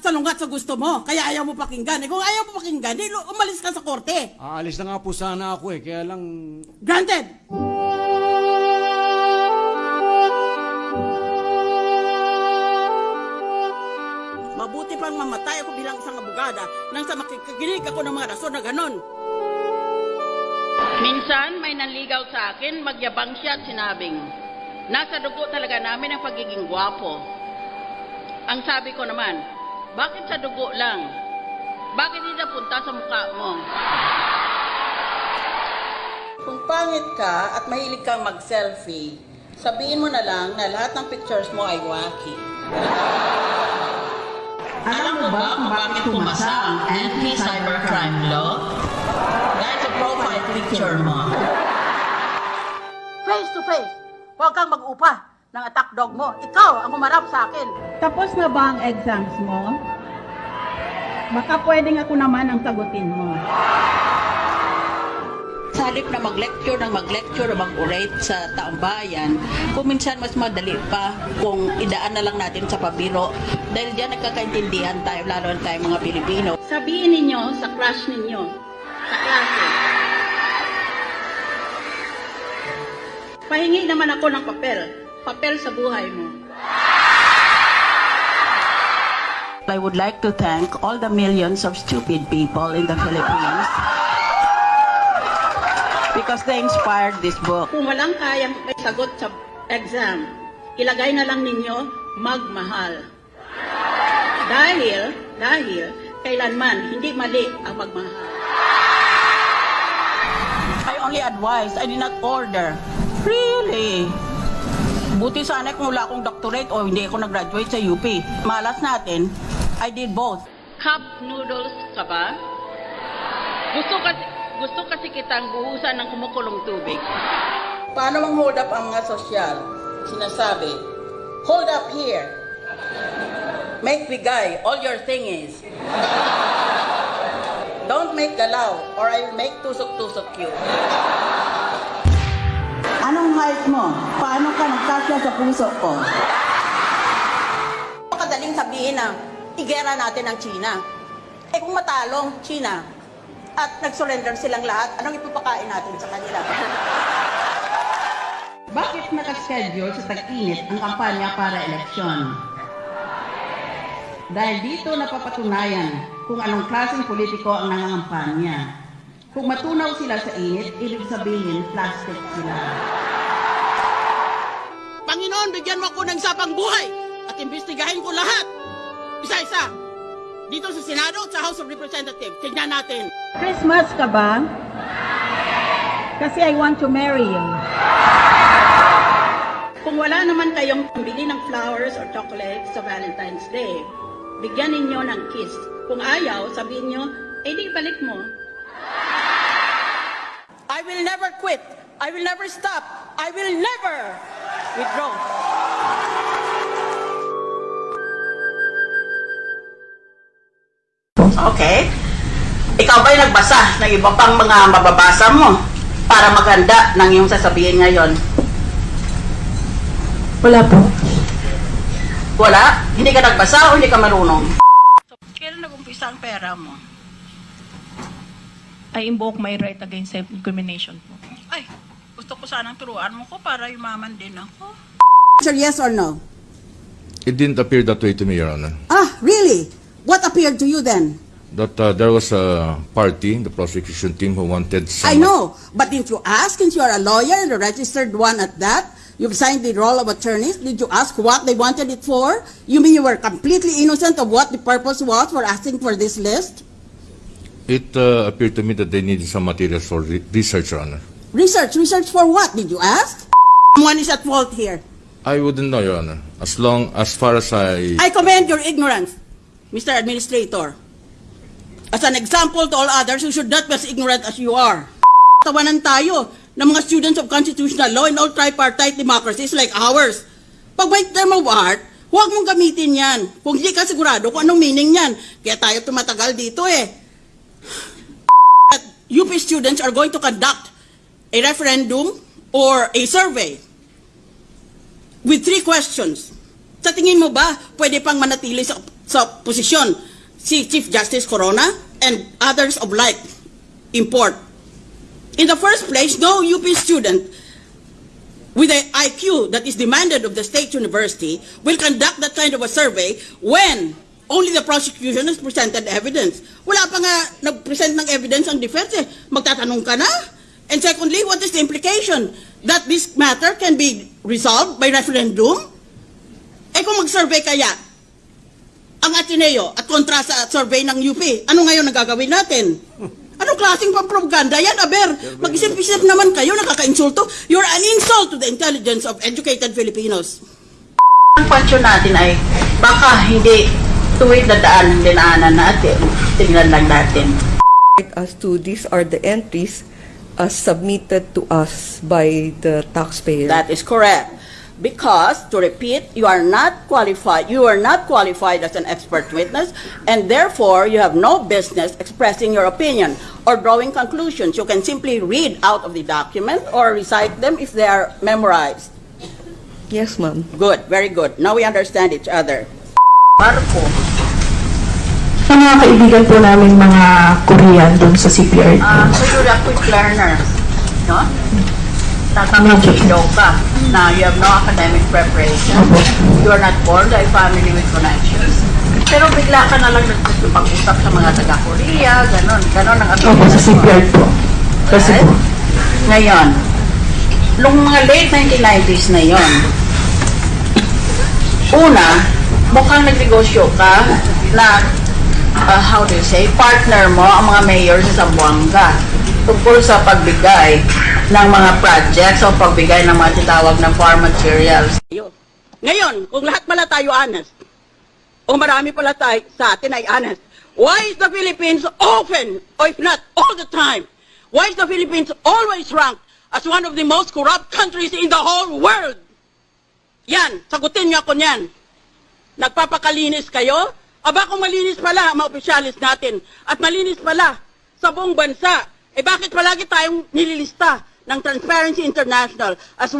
salungat sa gusto mo. Kaya ayaw mo pakinggan. Eh, kung ayaw mo pakinggan, di, lu- umalis ka sa korte. Aalis na nga po sana ako eh, kaya lang... Granted! Mabuti pang mamatay ako bilang isang abogada nang sa makikinig ako ng mga rason na ganon. Minsan may nanligaw sa akin, magyabang siya at sinabing, nasa dugo talaga namin ang pagiging gwapo. Ang sabi ko naman, bakit sa dugo lang? Bakit hindi napunta sa mukha mo? Kung pangit ka at mahilig kang mag-selfie, sabihin mo na lang na lahat ng pictures mo ay wacky. Alam mo ba kung bakit pumasa ang anti-cybercrime law? Dahil sa profile picture mo. Face to face, huwag kang mag-upa ng attack dog mo. Ikaw ang umarap sa akin. Tapos na ba ang exams mo? Baka pwedeng ako naman ang sagutin mo. Sa halip na mag-lecture ng mag-lecture o mag-orate sa taong bayan, kung minsan mas madali pa kung idaan na lang natin sa pabiro. Dahil diyan nagkakaintindihan tayo, lalo na tayo mga Pilipino. Sabihin ninyo sa crush ninyo, sa klase. Pahingi naman ako ng papel. Papel sa buhay mo. I would like to thank all the millions of stupid people in the Philippines because they inspired this book. Kung walang kayang may sagot sa exam, ilagay na lang ninyo magmahal. Dahil, dahil, kailanman hindi mali ang magmahal. I only advise, I did not order. Really? Buti sana kung wala akong doctorate o hindi ako nag-graduate sa UP. Malas natin, I did both. Cup noodles ka ba? Gusto kasi, gusto kasi kitang buhusan ng kumukulong tubig. Paano mang hold up ang mga sosyal? Sinasabi, hold up here. Make bigay, all your thing is. Don't make galaw, or I will make tusok-tusok you. Anong height mo? Paano ka nagkasya sa puso ko? Makadaling sabihin na igera natin ang China. Eh kung matalong China at nag-surrender silang lahat, anong ipapakain natin sa kanila? Bakit nakaschedule sa tag-init ang kampanya para eleksyon? Dahil dito napapatunayan kung anong klaseng politiko ang nangangampanya. Kung matunaw sila sa init, ibig sabihin plastic sila. Panginoon, bigyan mo ako ng sapang buhay at imbestigahin ko lahat. Isa-isa. Dito sa Senado at sa House of Representatives. Tignan natin. Christmas ka ba? Kasi I want to marry you. Kung wala naman kayong pambili ng flowers or chocolates sa Valentine's Day, bigyan ninyo ng kiss. Kung ayaw, sabihin nyo, eh di balik mo. I will never quit. I will never stop. I will never withdraw. Okay. Ikaw ba'y nagbasa ng iba pang mga mababasa mo para maganda ng iyong sasabihin ngayon? Wala po. Wala? Hindi ka nagbasa o hindi ka marunong? Kailan nag-umpisa ang pera mo? I invoke my right against self-incrimination po. Ay, gusto ko sanang turuan mo ko para yumaman din ako. Sir, yes or no? It didn't appear that way to me, Your Honor. Ah, really? What appeared to you then? That uh, there was a party, the prosecution team, who wanted some... I know, but didn't you ask, since you are a lawyer and a registered one at that, you've signed the roll of attorneys, did you ask what they wanted it for? You mean you were completely innocent of what the purpose was for asking for this list? It uh, appeared to me that they needed some materials for re- research, Your Honor. Research, research for what, did you ask? One is at fault here. I wouldn't know, Your Honor. As long, as far as I... I commend your ignorance, Mr. Administrator. As an example to all others who should not be as ignorant as you are. Tawanan tayo ng mga students of constitutional law and all tripartite democracies like ours. Pag may term of art, huwag mong gamitin yan. Kung hindi ka sigurado kung anong meaning yan. Kaya tayo tumatagal dito eh. UP students are going to conduct a referendum or a survey with three questions. Sa tingin mo ba, pwede pang manatili sa, sa posisyon si Chief Justice Corona and others of like import? In the first place, no UP student with the IQ that is demanded of the state university will conduct that kind of a survey when only the prosecution has presented evidence. Wala pa nga nag-present ng evidence ang defense eh. Magtatanong ka na? And secondly, what is the implication? That this matter can be resolved by referendum? Eh kung mag-survey kaya, ang Ateneo at kontra sa survey ng UP, ano ngayon ang gagawin natin? Anong klaseng pampropaganda yan, Aber? Mag-isip-isip naman kayo, nakaka-insulto. You're an insult to the intelligence of educated Filipinos. Ang question natin ay baka hindi tuwid na daan dinaanan natin. Tingnan lang natin. as to these are the entries as submitted to us by the taxpayer. That is correct. Because, to repeat, you are not qualified, you are not qualified as an expert witness, and therefore, you have no business expressing your opinion or drawing conclusions. You can simply read out of the document or recite them if they are memorized. yes, ma'am. Good, very good. Now we understand each other. Marco, Sa mga kaibigan po namin mga Korean dun sa CPRT. ah, so you're a quick learner, no? Tatanggapin ka na you have no academic preparation. You are not born a family with connections. Pero bigla ka na lang nagpag-usap sa mga taga-Korea, ganon. Ganon ang Opo, sa CPRT po. Kasi po. Ngayon, nung mga late 1990s na yon, una, mukhang nagnegosyo ka na, uh, how do you say, partner mo ang mga mayor sa Zamboanga tungkol sa pagbigay ng mga projects o pagbigay ng mga titawag ng farm materials. Ngayon, kung lahat pala tayo honest, o marami pala tayo sa atin ay honest, why is the Philippines often, or if not all the time, why is the Philippines always ranked as one of the most corrupt countries in the whole world? Yan, sagutin niyo ako niyan. Nagpapakalinis kayo? Aba kung malinis pala ang mga opisyalis natin at malinis pala sa buong bansa, eh bakit palagi tayong nililista ng Transparency International as